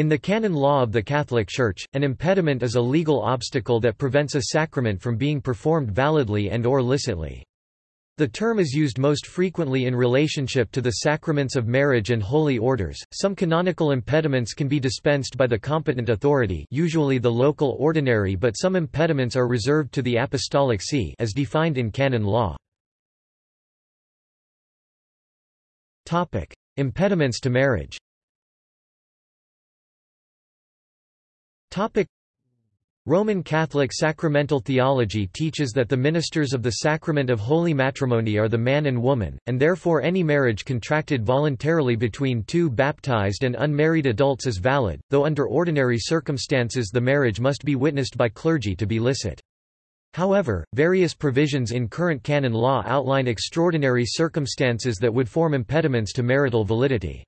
In the canon law of the Catholic Church, an impediment is a legal obstacle that prevents a sacrament from being performed validly and or licitly. The term is used most frequently in relationship to the sacraments of marriage and holy orders. Some canonical impediments can be dispensed by the competent authority, usually the local ordinary, but some impediments are reserved to the apostolic see as defined in canon law. Topic: Impediments to marriage. Topic Roman Catholic sacramental theology teaches that the ministers of the sacrament of holy matrimony are the man and woman, and therefore any marriage contracted voluntarily between two baptized and unmarried adults is valid, though under ordinary circumstances the marriage must be witnessed by clergy to be licit. However, various provisions in current canon law outline extraordinary circumstances that would form impediments to marital validity.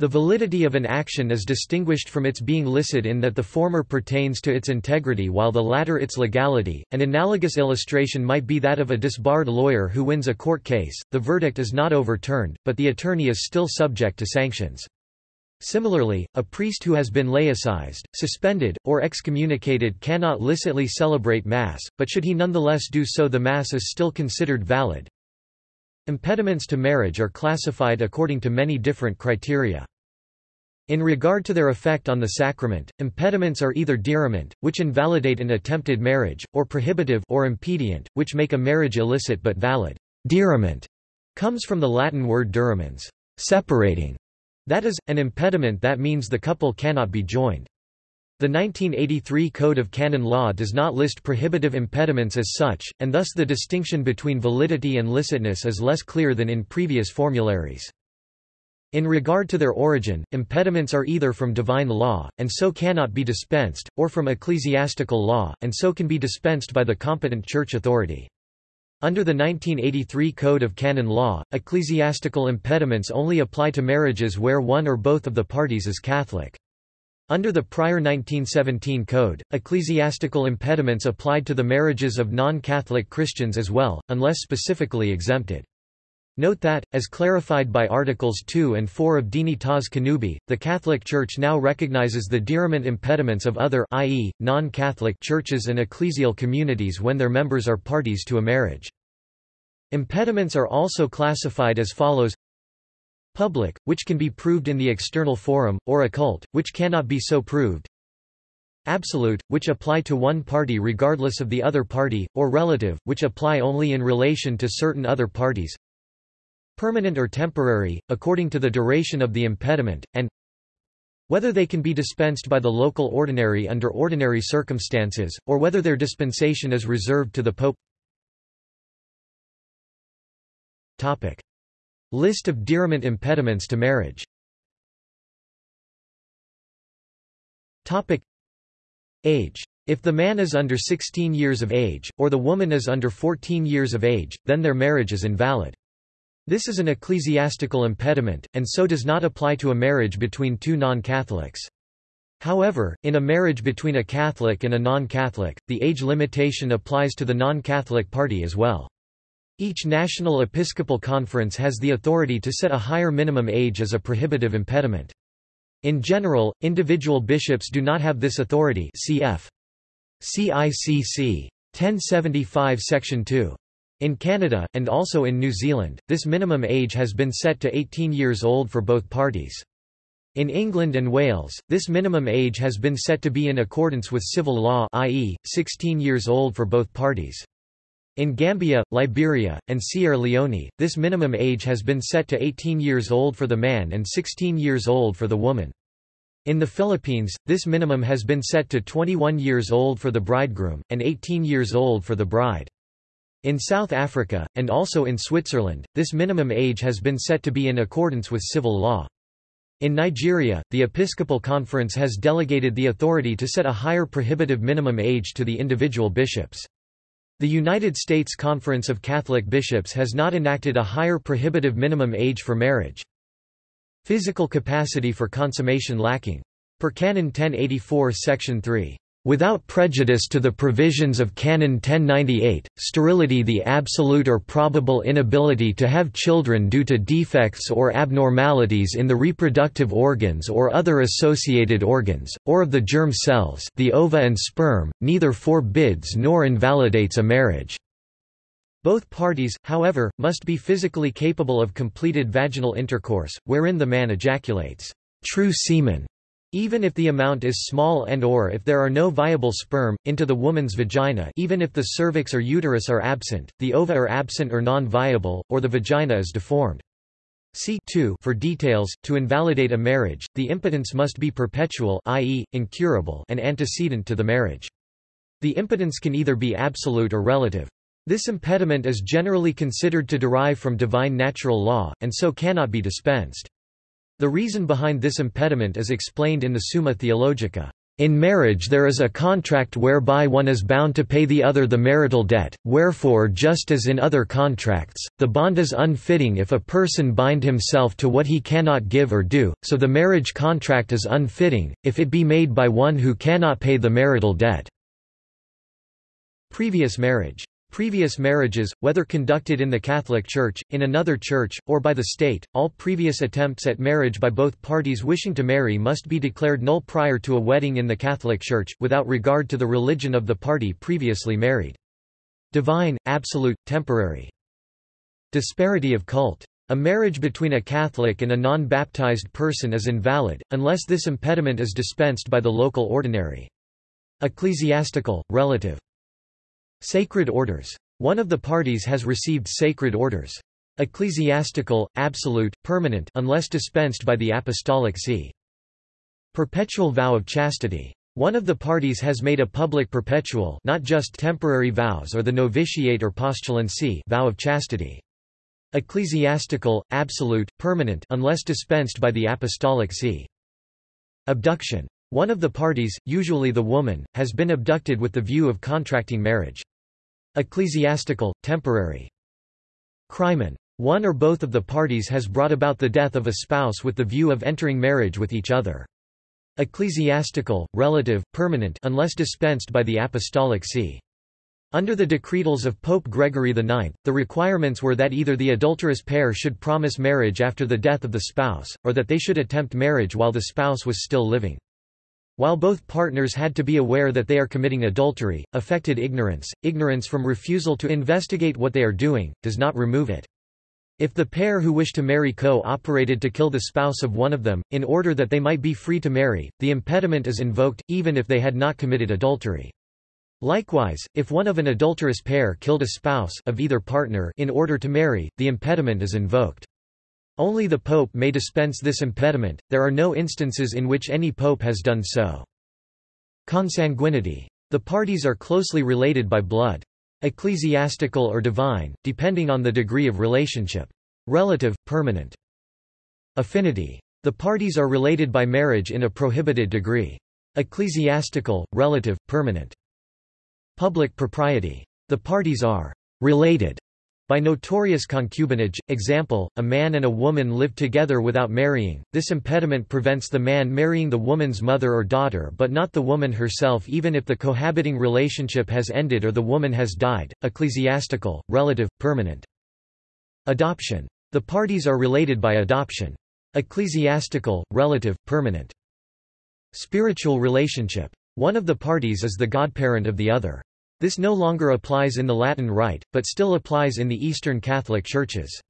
The validity of an action is distinguished from its being licit in that the former pertains to its integrity while the latter its legality. An analogous illustration might be that of a disbarred lawyer who wins a court case, the verdict is not overturned, but the attorney is still subject to sanctions. Similarly, a priest who has been laicized, suspended, or excommunicated cannot licitly celebrate Mass, but should he nonetheless do so the Mass is still considered valid. Impediments to marriage are classified according to many different criteria. In regard to their effect on the sacrament, impediments are either diriment, which invalidate an attempted marriage, or prohibitive or impedient, which make a marriage illicit but valid. Diriment comes from the Latin word dirimens, separating. That is, an impediment that means the couple cannot be joined. The 1983 Code of Canon Law does not list prohibitive impediments as such, and thus the distinction between validity and licitness is less clear than in previous formularies. In regard to their origin, impediments are either from divine law, and so cannot be dispensed, or from ecclesiastical law, and so can be dispensed by the competent church authority. Under the 1983 Code of Canon Law, ecclesiastical impediments only apply to marriages where one or both of the parties is Catholic. Under the prior 1917 code, ecclesiastical impediments applied to the marriages of non-Catholic Christians as well, unless specifically exempted. Note that, as clarified by Articles 2 and 4 of Dignitas Connubii, the Catholic Church now recognizes the diriment impediments of other i.e., non-Catholic churches and ecclesial communities when their members are parties to a marriage. Impediments are also classified as follows Public, which can be proved in the external forum, or occult, which cannot be so proved. Absolute, which apply to one party regardless of the other party, or relative, which apply only in relation to certain other parties. Permanent or temporary, according to the duration of the impediment, and whether they can be dispensed by the local ordinary under ordinary circumstances, or whether their dispensation is reserved to the Pope. Topic. List of diriment impediments to marriage Topic Age. If the man is under 16 years of age, or the woman is under 14 years of age, then their marriage is invalid. This is an ecclesiastical impediment, and so does not apply to a marriage between two non-Catholics. However, in a marriage between a Catholic and a non-Catholic, the age limitation applies to the non-Catholic party as well. Each national episcopal conference has the authority to set a higher minimum age as a prohibitive impediment. In general, individual bishops do not have this authority cf. CICC. 1075 Section 2. In Canada, and also in New Zealand, this minimum age has been set to 18 years old for both parties. In England and Wales, this minimum age has been set to be in accordance with civil law i.e., 16 years old for both parties. In Gambia, Liberia, and Sierra Leone, this minimum age has been set to 18 years old for the man and 16 years old for the woman. In the Philippines, this minimum has been set to 21 years old for the bridegroom, and 18 years old for the bride. In South Africa, and also in Switzerland, this minimum age has been set to be in accordance with civil law. In Nigeria, the Episcopal Conference has delegated the authority to set a higher prohibitive minimum age to the individual bishops. The United States Conference of Catholic Bishops has not enacted a higher prohibitive minimum age for marriage. Physical capacity for consummation lacking. Per Canon 1084 Section 3. Without prejudice to the provisions of Canon 1098, sterility the absolute or probable inability to have children due to defects or abnormalities in the reproductive organs or other associated organs, or of the germ cells the ova and sperm, neither forbids nor invalidates a marriage. Both parties, however, must be physically capable of completed vaginal intercourse, wherein the man ejaculates true semen even if the amount is small and or if there are no viable sperm, into the woman's vagina even if the cervix or uterus are absent, the ova are absent or non-viable, or the vagina is deformed. See 2 for details. To invalidate a marriage, the impotence must be perpetual i.e., incurable and antecedent to the marriage. The impotence can either be absolute or relative. This impediment is generally considered to derive from divine natural law, and so cannot be dispensed. The reason behind this impediment is explained in the Summa Theologica. In marriage there is a contract whereby one is bound to pay the other the marital debt, wherefore just as in other contracts, the bond is unfitting if a person bind himself to what he cannot give or do, so the marriage contract is unfitting, if it be made by one who cannot pay the marital debt. Previous marriage Previous marriages, whether conducted in the Catholic Church, in another church, or by the state, all previous attempts at marriage by both parties wishing to marry must be declared null prior to a wedding in the Catholic Church, without regard to the religion of the party previously married. Divine, absolute, temporary. Disparity of cult. A marriage between a Catholic and a non-baptized person is invalid, unless this impediment is dispensed by the local ordinary. Ecclesiastical, relative. Sacred orders. One of the parties has received sacred orders. Ecclesiastical, absolute, permanent unless dispensed by the apostolic see. Perpetual vow of chastity. One of the parties has made a public perpetual not just temporary vows or the novitiate or postulancy vow of chastity. Ecclesiastical, absolute, permanent unless dispensed by the apostolic see. Abduction. One of the parties, usually the woman, has been abducted with the view of contracting marriage. Ecclesiastical, temporary. Crimen. One or both of the parties has brought about the death of a spouse with the view of entering marriage with each other. Ecclesiastical, relative, permanent unless dispensed by the apostolic see. Under the decretals of Pope Gregory IX, the requirements were that either the adulterous pair should promise marriage after the death of the spouse, or that they should attempt marriage while the spouse was still living. While both partners had to be aware that they are committing adultery, affected ignorance, ignorance from refusal to investigate what they are doing, does not remove it. If the pair who wish to marry co-operated to kill the spouse of one of them, in order that they might be free to marry, the impediment is invoked, even if they had not committed adultery. Likewise, if one of an adulterous pair killed a spouse of either partner in order to marry, the impediment is invoked. Only the pope may dispense this impediment, there are no instances in which any pope has done so. Consanguinity. The parties are closely related by blood. Ecclesiastical or divine, depending on the degree of relationship. Relative, permanent. Affinity. The parties are related by marriage in a prohibited degree. Ecclesiastical, relative, permanent. Public propriety. The parties are related by notorious concubinage, example, a man and a woman live together without marrying, this impediment prevents the man marrying the woman's mother or daughter but not the woman herself even if the cohabiting relationship has ended or the woman has died, ecclesiastical, relative, permanent. Adoption. The parties are related by adoption. Ecclesiastical, relative, permanent. Spiritual relationship. One of the parties is the godparent of the other. This no longer applies in the Latin Rite, but still applies in the Eastern Catholic Churches.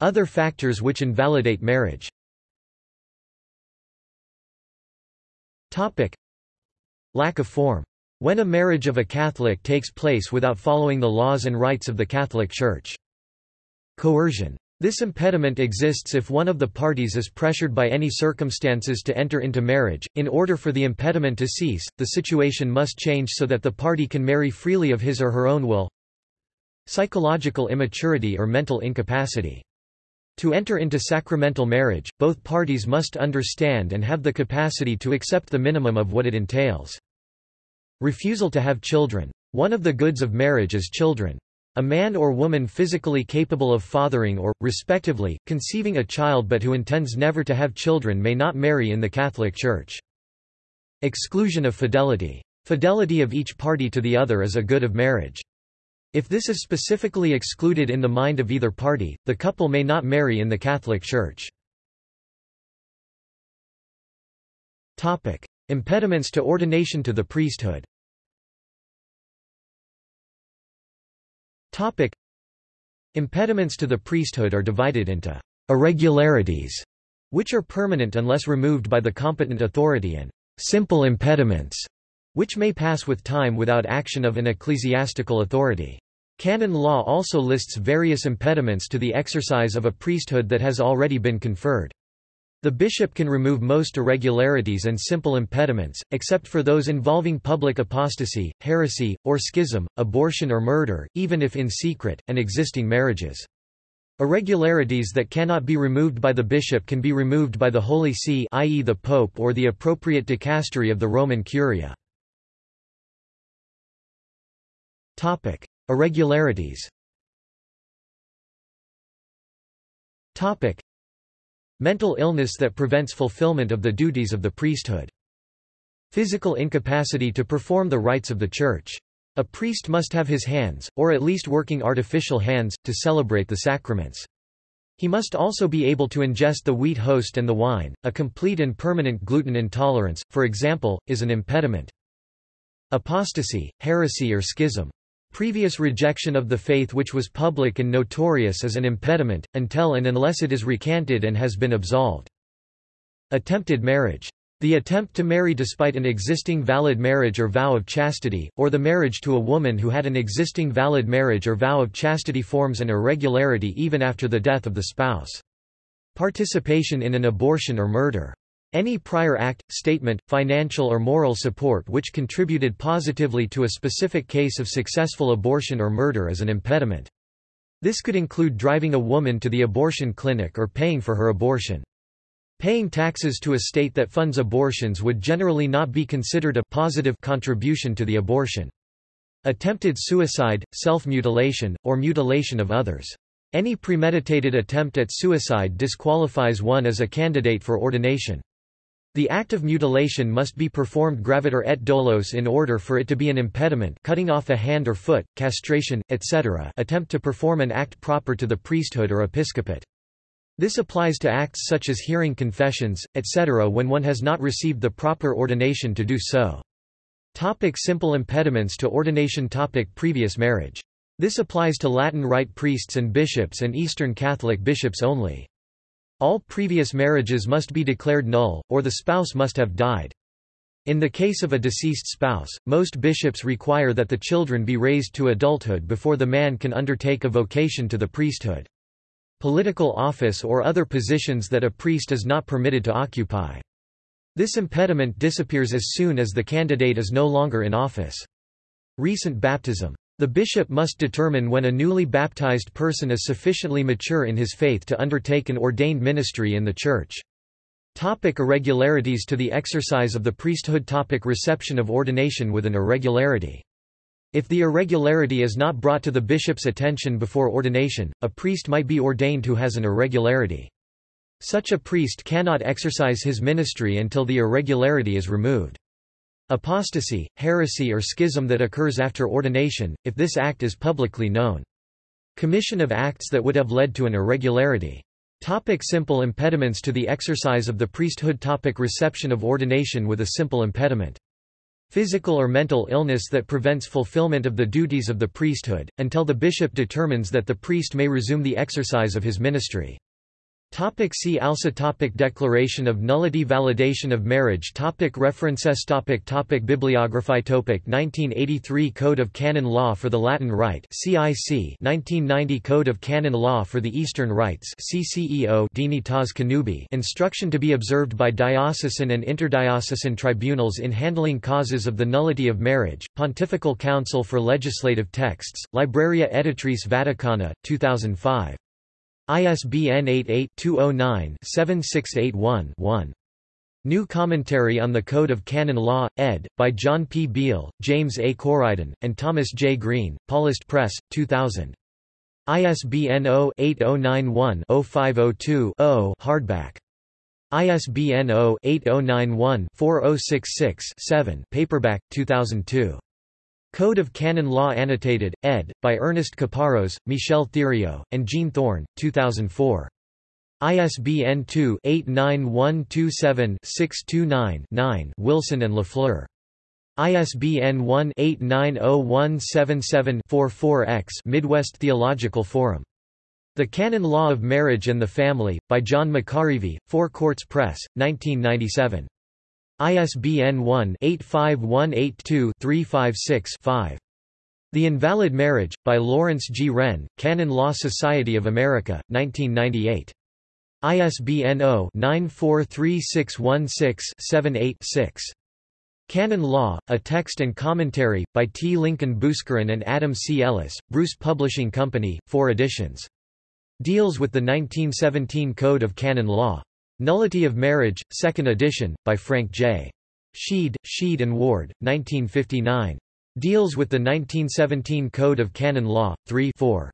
Other factors which invalidate marriage Lack of form. When a marriage of a Catholic takes place without following the laws and rites of the Catholic Church. Coercion. This impediment exists if one of the parties is pressured by any circumstances to enter into marriage. In order for the impediment to cease, the situation must change so that the party can marry freely of his or her own will. Psychological immaturity or mental incapacity. To enter into sacramental marriage, both parties must understand and have the capacity to accept the minimum of what it entails. Refusal to have children. One of the goods of marriage is children. A man or woman physically capable of fathering or, respectively, conceiving a child but who intends never to have children may not marry in the Catholic Church. Exclusion of fidelity. Fidelity of each party to the other is a good of marriage. If this is specifically excluded in the mind of either party, the couple may not marry in the Catholic Church. Impediments to ordination to the priesthood Topic. Impediments to the priesthood are divided into irregularities, which are permanent unless removed by the competent authority and simple impediments, which may pass with time without action of an ecclesiastical authority. Canon law also lists various impediments to the exercise of a priesthood that has already been conferred. The bishop can remove most irregularities and simple impediments, except for those involving public apostasy, heresy, or schism, abortion or murder, even if in secret, and existing marriages. Irregularities that cannot be removed by the bishop can be removed by the Holy See i.e. the Pope or the appropriate dicastery of the Roman Curia. Topic. Irregularities Mental illness that prevents fulfillment of the duties of the priesthood. Physical incapacity to perform the rites of the Church. A priest must have his hands, or at least working artificial hands, to celebrate the sacraments. He must also be able to ingest the wheat host and the wine. A complete and permanent gluten intolerance, for example, is an impediment. Apostasy, heresy or schism. Previous rejection of the faith which was public and notorious is an impediment, until and unless it is recanted and has been absolved. Attempted marriage. The attempt to marry despite an existing valid marriage or vow of chastity, or the marriage to a woman who had an existing valid marriage or vow of chastity forms an irregularity even after the death of the spouse. Participation in an abortion or murder. Any prior act, statement, financial or moral support which contributed positively to a specific case of successful abortion or murder is an impediment. This could include driving a woman to the abortion clinic or paying for her abortion. Paying taxes to a state that funds abortions would generally not be considered a positive contribution to the abortion. Attempted suicide, self-mutilation, or mutilation of others. Any premeditated attempt at suicide disqualifies one as a candidate for ordination. The act of mutilation must be performed graviter et dolose in order for it to be an impediment cutting off a hand or foot, castration, etc. attempt to perform an act proper to the priesthood or episcopate. This applies to acts such as hearing confessions, etc. when one has not received the proper ordination to do so. Topic simple impediments to ordination Topic Previous marriage. This applies to Latin Rite priests and bishops and Eastern Catholic bishops only. All previous marriages must be declared null, or the spouse must have died. In the case of a deceased spouse, most bishops require that the children be raised to adulthood before the man can undertake a vocation to the priesthood. Political office or other positions that a priest is not permitted to occupy. This impediment disappears as soon as the candidate is no longer in office. Recent baptism the bishop must determine when a newly baptized person is sufficiently mature in his faith to undertake an ordained ministry in the Church. Topic irregularities to the exercise of the priesthood Topic Reception of ordination with an irregularity if the irregularity is not brought to the bishop's attention before ordination, a priest might be ordained who has an irregularity. Such a priest cannot exercise his ministry until the irregularity is removed. Apostasy, heresy or schism that occurs after ordination, if this act is publicly known. Commission of acts that would have led to an irregularity. Topic simple impediments to the exercise of the priesthood Topic Reception of ordination with a simple impediment. Physical or mental illness that prevents fulfillment of the duties of the priesthood, until the bishop determines that the priest may resume the exercise of his ministry. Topic see also topic Declaration of nullity Validation of marriage topic References topic topic Bibliography topic 1983 Code of Canon Law for the Latin Rite CIC 1990 Code of Canon Law for the Eastern Rites CCEO Dignitas Connubii Instruction to be observed by diocesan and interdiocesan tribunals in handling causes of the nullity of marriage Pontifical Council for Legislative Texts Libreria Editrice Vaticana 2005 ISBN 88-209-7681-1. New Commentary on the Code of Canon Law, ed., by John P. Beal, James A. Coriden, and Thomas J. Green, Paulist Press, 2000. ISBN 0-8091-0502-0 hardback. ISBN 0-8091-4066-7 paperback, 2002. Code of Canon Law Annotated, ed., by Ernest Caparros, Michel Thériault, and Jean Thorne, 2004. ISBN 2-89127-629-9 Wilson and Lafleur. ISBN 1-890177-44-X Midwest Theological Forum. The Canon Law of Marriage and the Family, by John McAreavey, Four Courts Press, 1997. ISBN 1-85182-356-5. The Invalid Marriage, by Lawrence G. Wrenn, Canon Law Society of America, 1998. ISBN 0-943616-78-6. Canon Law, A Text and Commentary, by T. Lincoln Bouscaren and Adam C. Ellis, Bruce Publishing Company, 4 editions. Deals with the 1917 Code of Canon Law. Nullity of Marriage, 2nd edition, by Frank J. Sheed, Sheed and Ward, 1959. Deals with the 1917 Code of Canon Law, 3 4.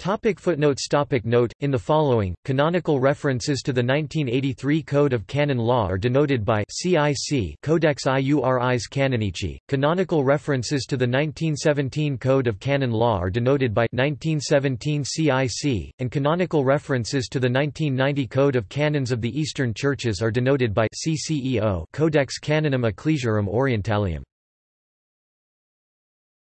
Topic footnotes topic Note, in the following, canonical references to the 1983 Code of Canon Law are denoted by CIC Codex Iuris Canonici. Canonical references to the 1917 Code of Canon Law are denoted by 1917 CIC, and canonical references to the 1990 Code of Canons of the Eastern Churches are denoted by CCEO Codex Canonum Ecclesiarum Orientalium.